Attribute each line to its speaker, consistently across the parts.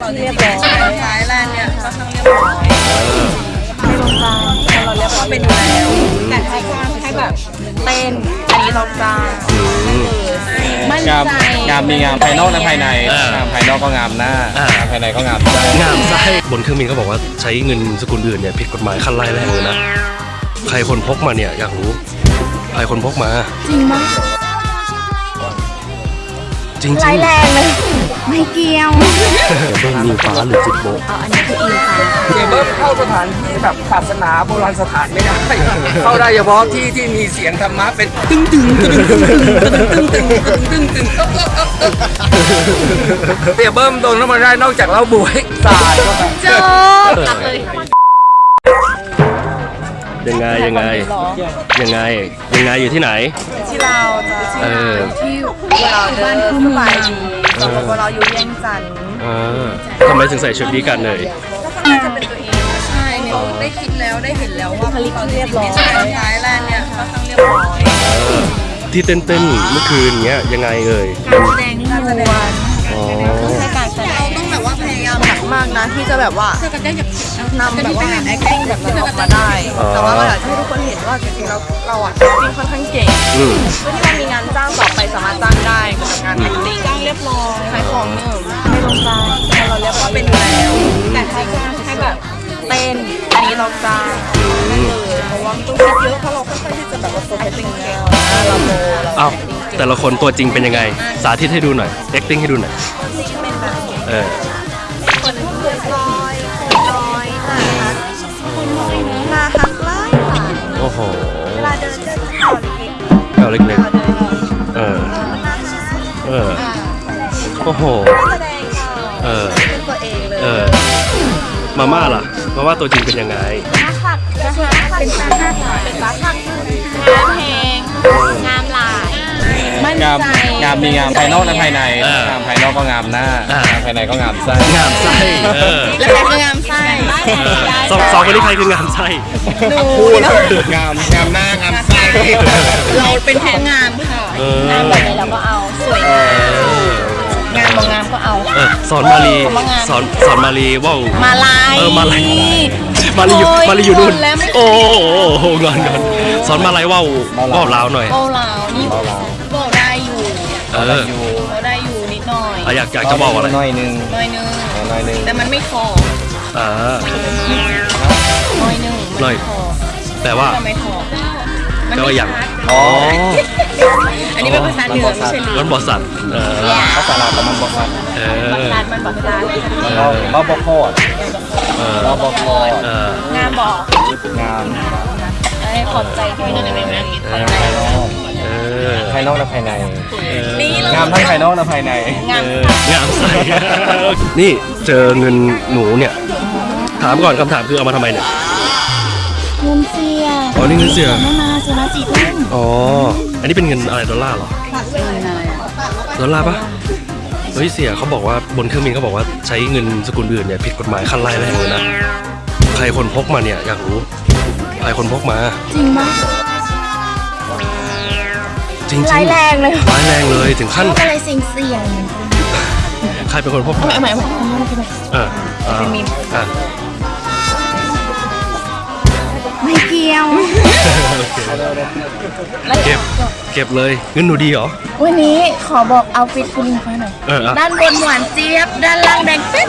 Speaker 1: ที่เรียบร้อย
Speaker 2: ท้ายแลนด์เนี่ยค่อนข้างเรียบร้อย
Speaker 1: ไม่ลงตามเราเรียบร้อย
Speaker 2: เป็นอยู่แล้ว
Speaker 1: แต่ให้ให้แบบเต้นอันนี้เราจ้างมั่น
Speaker 3: งาม
Speaker 1: ใจ
Speaker 3: งามมีงามภายนอกและภายใน
Speaker 4: อ่าง
Speaker 3: งามภายนอกก็งามหน้า
Speaker 4: อ่าง
Speaker 3: งามภายในก็งามใจ
Speaker 4: งามไส้บนเครื่องบินเขาบอกว่าใช้เงินสกุลอื่นเนี่ยผิดกฎหมายขั้นไล่แรงเลยนะ ใครคนพกมาเนี่ยอยากรู้ ใครคนพกมา
Speaker 1: จริงมั้ย
Speaker 4: จริงๆ
Speaker 1: ร้ายแรงเลย ไม่เกี่ยว
Speaker 4: เบิ้งยิงฟ้าหรือจิตโบะ
Speaker 1: เอาอันนี้คืออิงฟ้า
Speaker 5: เสียเบิ้มเข้าสถานที่แบบศาสนาโบราณสถานไม่ได้ เข้าได้เฉพาะที่ที่มีเสียงธรรมะเป็นตึ้งตึงตึ้งตึงตึงตึงตึงตึงตึงเสียเบิ้มโดนแล้วมาได้นอกจากเหล้าบวยสาดเข้าไป
Speaker 1: จบกลับเล ย
Speaker 4: ยังไงยังไงยังไงยังไงอยู่ที่ไหน
Speaker 2: ที่เราจะ
Speaker 4: เออ
Speaker 2: ที่เราเดินสบายดีสปปเราอยู่เวียงจันทร์
Speaker 4: เออทำไมถึงใส่ชุดนี้กันเลย
Speaker 2: ก็น่าจะเป็นตัวเองใช่เนี่ยได้คิดแล้วได้เห็นแล้วว่าตอนเรียบร้อยท้ายแลนด์เนี่ยค่อนข้างเรียบร้อย
Speaker 4: เออที่เต้นเต้นๆเมื่อคืนเงี้ยยังไงเอ่ย
Speaker 1: การแสดงนี่นวล
Speaker 4: อ๋อ
Speaker 1: ใช้การแสด
Speaker 2: เรา
Speaker 1: ง
Speaker 2: ต้องแบบว่าพยายามหนักมากนะที่จะแบบว่า นำแบบว่า acting แบบนั้นออกมาได้แต่ว่าเราอยากให้ทุกคนเห็นว่าจริงๆเราเราอะ acting ค่อนข้างเก่ง
Speaker 4: อืม
Speaker 2: เพื่อที่เรามีงานจ้างต่อไปสามารถจ้างได้กับงาน acting จ้างเรียบร้อยขายของหนึ่ง
Speaker 1: ไม่ลงตามเราเรียบร้อย
Speaker 2: เป็นอยู่แล้ว
Speaker 1: แต่ให้ให้แบบเต้นอันนี้เราจ้าง
Speaker 2: เลยเพราะว่าไม่ต้องคิดเยอะเพราะเราค่อนข้างที่จะแบบว่าโฟกัสเก่งแล้วเราโมเรา
Speaker 4: เอ้าแต่ละคนตัวจริงเป็นยังไง สาธิตให้ดูหน่อย acting ให้ดูหน่อย
Speaker 2: เป็นแบบ
Speaker 4: เออ
Speaker 2: หเวลาเดินเดินข่าวเล็ก
Speaker 4: แก้วเล็ก
Speaker 2: ๆเวลาเดิน
Speaker 4: ๆเออ
Speaker 2: มันน่ารัก
Speaker 4: เออ โอ้โห
Speaker 2: แสดงข่าว
Speaker 4: เออ
Speaker 2: เป็นตัวเองเลย
Speaker 4: เออ มาม่าล่ะ มาม่าตัวจริงเป็นยังไง
Speaker 1: หักนะคะเป็นตาหักเป็นตาหักงามแหงงามหลายมั่น
Speaker 3: งาม
Speaker 1: ใจ
Speaker 3: งามมีงามภายนอกและภายใน
Speaker 4: อ่าง
Speaker 3: งามภายนอกก็งามหน้า
Speaker 4: อ่าง
Speaker 3: งามภายในก็งามใจ
Speaker 4: งามไส้เออ
Speaker 2: แล้วใครคืองามไส้
Speaker 4: เออสองสองคนนี้ใครคืองามไส้
Speaker 3: พูดงามงามหน้างามไส้
Speaker 2: เราเป็นแค่งามค่ะ
Speaker 4: เออ
Speaker 1: งามแบบไหนเราก็เอาสวยงามงามบางงามก็เอา
Speaker 4: เออสอนมาลี
Speaker 1: คำว่างาม
Speaker 4: สอนสอนมาลีว่าว
Speaker 1: มาลาย
Speaker 4: เออมาลายมาลีอยู่
Speaker 1: โอ้ย
Speaker 4: มาลีอยู่นู่น
Speaker 1: งอนแล้วไม่
Speaker 4: โอ้โหงอนงอนสอนมาลายว่าวว่าวลาวหน่อย
Speaker 1: โบลาวนี่โบได้อยู่
Speaker 4: เออ
Speaker 3: อยู่
Speaker 1: โบได้อยู่นิดหน่อย
Speaker 4: อะอยากอยากจะบอกอะไร
Speaker 3: หน่อยหนึง
Speaker 1: หน่อยนึง
Speaker 3: หน่อยหนึง
Speaker 2: แต่มันไม่คอ
Speaker 4: อ่า
Speaker 1: หน่อยนึง
Speaker 4: หน่อยแต่ว่า
Speaker 2: ทำไมคอ
Speaker 4: แต่ว่าอย่าง
Speaker 3: อ๋อ
Speaker 2: อันนี้เป็นภาษาเหนือไม่ใช่เหนื
Speaker 4: ร้
Speaker 2: อ
Speaker 4: อนบอสันเออ
Speaker 3: ภาษาลาวกับมันบอกว่า
Speaker 4: เอ
Speaker 1: บั
Speaker 4: อก
Speaker 1: ลาดมันบักลาด
Speaker 3: เราเราบอกโคตร
Speaker 4: เออ
Speaker 3: เราบอกโคตร
Speaker 4: เอองา
Speaker 1: มบอก
Speaker 3: งาม
Speaker 1: เอ้ยขอบใจด้วยนะในนั้น
Speaker 4: เอ
Speaker 3: ภายนอก
Speaker 4: อเออ
Speaker 3: ภายนอกและภายใน
Speaker 2: นี่เรา
Speaker 3: งามทั้งภายนอกและภายใน
Speaker 1: งาม
Speaker 4: เอองามใส่นี่เจอเงินหนูเนี่ย ถามก่อนคำถามคือเอามาทำไมเนี่ย
Speaker 1: เงินเสีย
Speaker 4: อ๋อนี่เงินเสีย
Speaker 1: ไม่มาเสียมาสี่ทุ่ม
Speaker 4: อ๋อ อันนี้เป็นเงินอะไรดอลลาร์เหรอดอลลาร์ปะเฮ้ยเสียเขาบอกว่าบนเครื่องบินเขาบอกว่าใช้เงินสกุลอื่นเนี่ยผิดกฎหมายขั้นไล่แรงเลยนะ ใครคนพกมาเนี่ยอยากรู้ ใครคนพกมา
Speaker 1: จริงปะ
Speaker 4: จริงๆ
Speaker 1: ร้ายแรงเลย
Speaker 4: ร้ายแรงเลยถึงขั้น
Speaker 1: ก็เลยเสี่ยงเสี่ยง
Speaker 4: ใครเป็นคนพกมา
Speaker 1: เอาใหม่เอาใหม่เอาใหม่เอาใหม่
Speaker 4: เอออ่าอ่า
Speaker 1: ไม่เกี่ยว
Speaker 4: โอเคเก็บเก็บเลยเงินหนูดีเหรอ
Speaker 1: วันนี้ขอบอกเอาฟิตคุณฟ้าหน่อย
Speaker 4: เอออะ
Speaker 1: ด้านบนหวานเจี๊ยบ ด้านล่างแดงปิ๊ด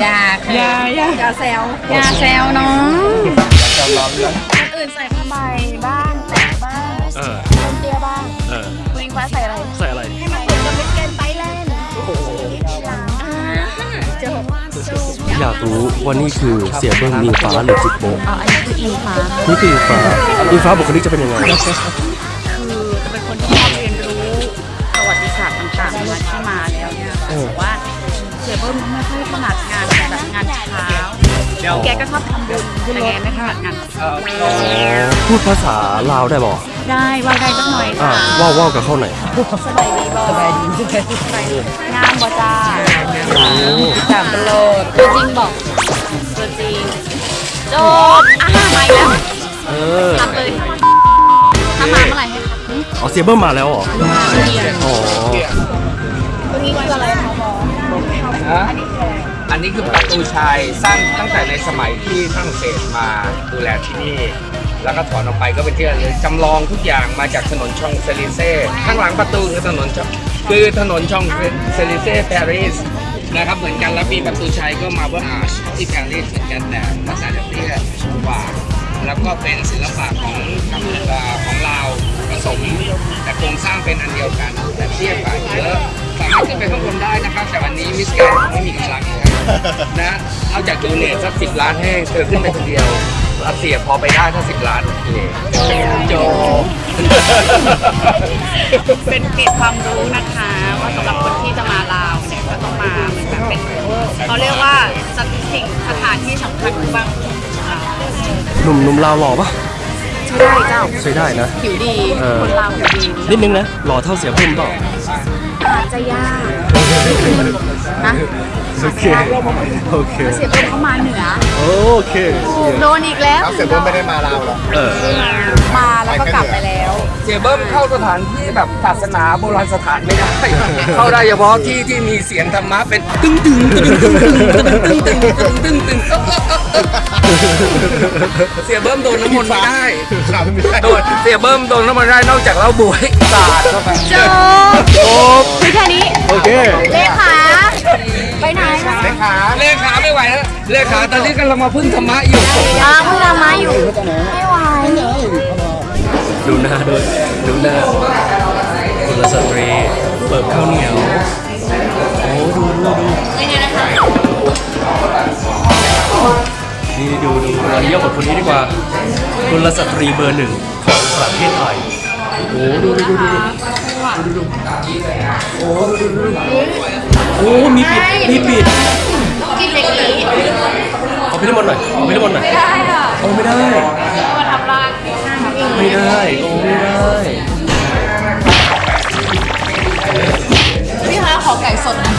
Speaker 1: อยาอยาอยา
Speaker 2: อย่าแซว
Speaker 1: อยาแซวน้อง
Speaker 4: อยากรู้ว่านี่คือเสียเบิ้มอิงฟ้าหรือจิตโบะ
Speaker 1: อ๋ออันนี้คืออิงฟ้า
Speaker 4: นี่คืออิงฟ้าอิงฟ้าบุคลิกจะเป็นยังไง
Speaker 6: คือจะเป็นคนที่ชอบเรียนรู้ประวัติศาสตร์ต่างๆมาที่มาแล้วเนี่ยแต่ว่าเสียเบิ้มไม่ค่อยถนัดงานแบบงานเช้า แกก็ชอบทำบุญแต่แกไม่ถนัดงานเช้า
Speaker 4: พูดภาษาลาวได้บ่
Speaker 6: ได้ว่าได้สักหน่อย
Speaker 4: อ่า
Speaker 6: ค่ะ
Speaker 4: ว่าวว่าวกับเข้าไหน
Speaker 1: สบายดีบอสบายดี
Speaker 6: งามบ่จ้า
Speaker 1: สามตลอดตัวจริงบอก
Speaker 6: ตัวจริงจบอะมาอีกแล้ว
Speaker 4: เออ
Speaker 6: รับเลยถ้ามาเมื่อไหร่ให้ครับ
Speaker 4: อ๋อเสียเบิ้มมาแล้วเหรออ๋อ
Speaker 1: ตัวนี้คืออะไรคะบอส
Speaker 5: ฮะ
Speaker 1: อันนี้คืออะไร
Speaker 5: นี้คือประตูชัยสร้างตั้งแต่ในสมัยที่ฝรั่งเศสมาดูแลที่นี่ แล้วก็ถอนออกไปก็เป็นที่ระลึกจำลองทุกอย่างมาจากถนนชองเซลิเซ่ข้างหลังประตูคือถนนชองคือถนนชองเซลิเซ่ปารีสนะครับเหมือนกันแล้วมีประตูชัยก็มาเบอร์อาร์ชที่ปารีสเหมือนกันแต่ภาษาเตี้ยกว่าแล้วก็เป็นศิลปะของกัมพูชาของลาผสมแต่โครงสร้างเป็นอันเดียวกันแต่เทียบกันเยอะสามารถขึ้นไปข้างบนได้นะครับ แต่วันนี้มิสแกนไม่มีกำลัง นะครับนะนอกจากโดเนทสักสิบล้านให้เธอขึ้นไปคนเดียวรัสเซียพอไปได้ถ้าสิบล้านโอเคจบ
Speaker 7: เป็นเกร็ดความรู้นะคะว่าสำหรับคนที่จะมาลาวเนี่ยก็ต้องมาเหมือนแบบเป็นเขาเรียกว่าสิ่งสถานที่สำคัญบางของเรา
Speaker 4: หนุ่มหนุ่มลาวหล่อปะ
Speaker 7: ใช่ได้เจ้า
Speaker 4: ใช้ได้นะ
Speaker 7: ผิวดี
Speaker 4: เออ
Speaker 7: คนลาวผิวดี
Speaker 4: นิดนึงนะหล่อเท่าเสียเพิ่มเปล่า
Speaker 7: อาจจะยากนะ
Speaker 4: โอเค โอเค
Speaker 7: เสียเพิ่มเข้ามาเหนือ
Speaker 4: โอเค
Speaker 7: โดนอีกแล้ว
Speaker 8: เสร็จเพิ่มไม่ได้มาลาวหรอ
Speaker 4: เออ
Speaker 7: มาแล้วก็กลับไปแล้ว
Speaker 5: เสียเบิ้มเข้าสถานที่แบบศาสนาโบราณสถานไม่ได้ เข้าได้เฉพาะที่ที่มีเสียงธรรมะเป็นตึ้งตึงตึ้งตึงตึ้งตึงตึงตึงตึงตึงเสียเบิ้มโดนน้ำมนต์ไม่ได้
Speaker 8: ครับไม่ได้
Speaker 5: โดนเสียเบิ้มโดนน้ำมันได้นอกจากเหล้าบวยสาดเข้าไป
Speaker 7: จบคือแค่นี้
Speaker 4: โอเค
Speaker 7: เลขา ไปไหนคะ
Speaker 8: เลขา
Speaker 5: เลขาไม่ไหวแล้วเลขาตอนนี้กำลังมาพึ่งธรรมะอยู่
Speaker 7: อ้าวเพิ่งทำมาอยู่ ไม่ไหว
Speaker 4: ดูหน้าด้วยดูหน้ากุลสตรีเปิบข้าวเหนียว โอ้ดูดูดูนี่ดูดูเราเยี่ยมกับคนนี้ดีกว่ากุลสตรีเบอร์หนึ่งของประเทศไทยโอ้ดูดูดูดูดูดูดูโอ้ดูดูดู โอ้มีปิดมีปิด
Speaker 7: กินเล็กนี้
Speaker 4: เอาไปน้ำมันหน่อยเอาไปน้ำมันหน่อย
Speaker 7: ได้ค่ะ
Speaker 4: เอาไม่ได้
Speaker 7: มาทำร้าน
Speaker 4: ไม่ได้โอ้ไม่ได้
Speaker 7: พี่คะขอไก่สดนะ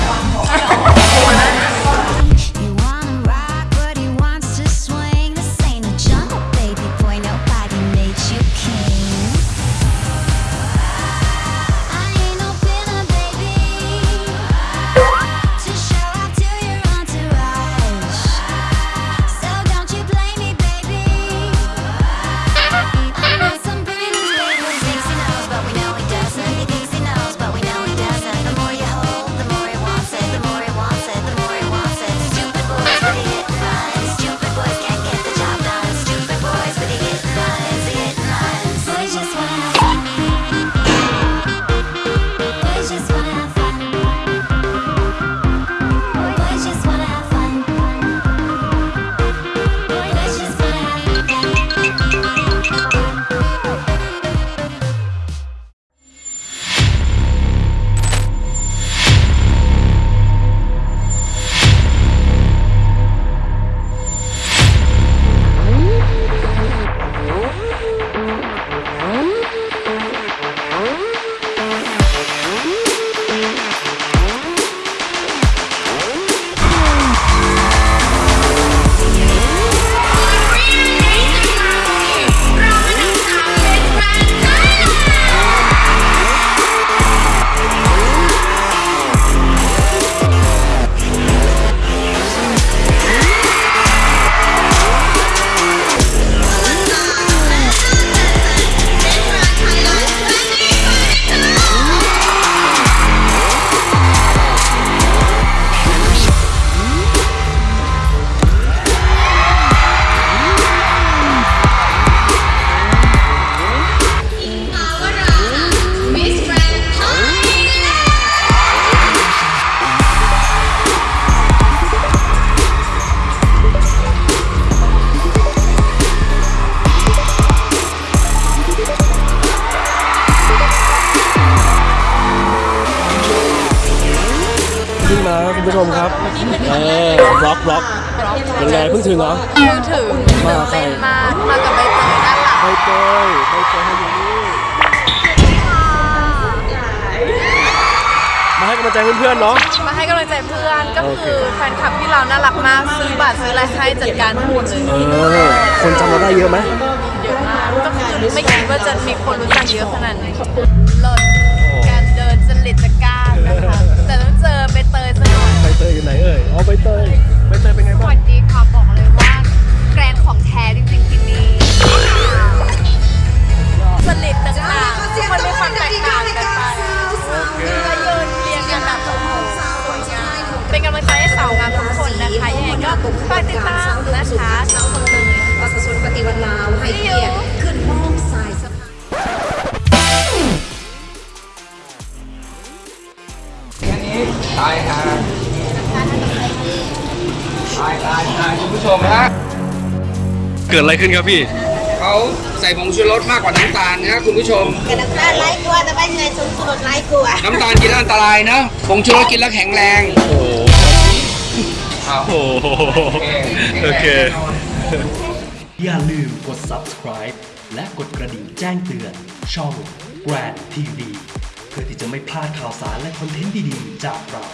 Speaker 4: ผู้ชมครับ เออบล็อกบล็อกเป็นไงเพิ่งถึงเหรอ
Speaker 1: มือถือ
Speaker 4: มาใคร
Speaker 1: มา มากับใบเตยด้านหลัง
Speaker 4: ใบเตยใบเตยอยู่นี่มาให้กำลังใจเพื่อนๆเนาะ
Speaker 1: มาให้กำลังใจเพื่อน ก็คือแฟนคลับที่เราน่ารักมาก ซื้อบัตรซื้ออะไรให้จัดการทั้งหมดเลย
Speaker 4: เออ คนจำเราได้เยอะไหม
Speaker 1: เยอะมาก ก็คือไม่คิดว่าจะมีคนรู้จักเยอะขนาดนี้เลิศการเดินจริตจักร้ารนะคะแต่ต้ องเอใบเตย
Speaker 4: ใบเตยไหนเตยเป็นไง
Speaker 1: ส
Speaker 4: บ้าง
Speaker 1: วัสดีค่ะบอกเลยว่าแกรนของแท้จริงๆที่นี่สลิดต่างๆมันมีความแตกต่างกันไปก็ยืนเรียงกันแบบโอ้โหสวยงามเป็นกำลังใจให้สาวงามทุกคนนะคะยังไงก็ฝากติดตามนะคะทั้งคนเลย
Speaker 8: ประ
Speaker 4: เกิดอะไรขึ้นครับพี่
Speaker 5: เขาใส่ผงชูรสมากกว่าน้ำตาลนะคุณผู้ชม
Speaker 8: น้ำตาลไร้กลัวแต่ไม่เงยสูงสุดไร้กลัว
Speaker 5: น้ำตาลกินแล้วอันตรายนะผงชูรสกินแล้วแข็งแรง
Speaker 4: โอ้โห
Speaker 5: เอา
Speaker 4: โอ้โหโอเค
Speaker 9: อย่าลืมกด subscribe และกดกระดิ่งแจ้งเตือนช่อง Grand TV เพื่อที่จะไม่พลาดข่าวสารและคอนเทนต์ดีๆ จากเรา